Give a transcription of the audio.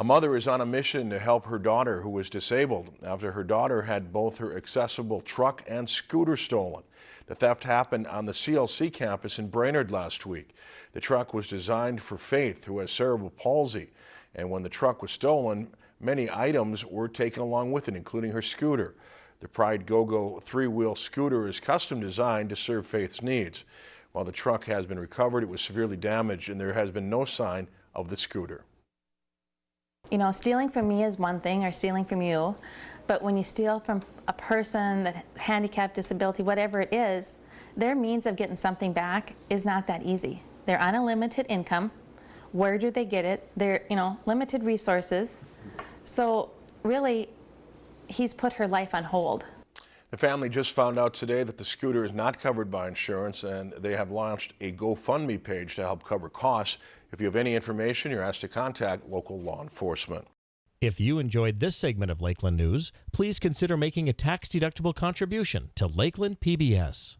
A mother is on a mission to help her daughter who was disabled after her daughter had both her accessible truck and scooter stolen. The theft happened on the CLC campus in Brainerd last week. The truck was designed for Faith, who has cerebral palsy, and when the truck was stolen, many items were taken along with it, including her scooter. The Pride GoGo three-wheel scooter is custom designed to serve Faith's needs. While the truck has been recovered, it was severely damaged and there has been no sign of the scooter. You know, stealing from me is one thing, or stealing from you, but when you steal from a person that handicapped, disability, whatever it is, their means of getting something back is not that easy. They're on a limited income. Where do they get it? They're, you know, limited resources. So really, he's put her life on hold. The family just found out today that the scooter is not covered by insurance and they have launched a GoFundMe page to help cover costs. If you have any information, you're asked to contact local law enforcement. If you enjoyed this segment of Lakeland News, please consider making a tax-deductible contribution to Lakeland PBS.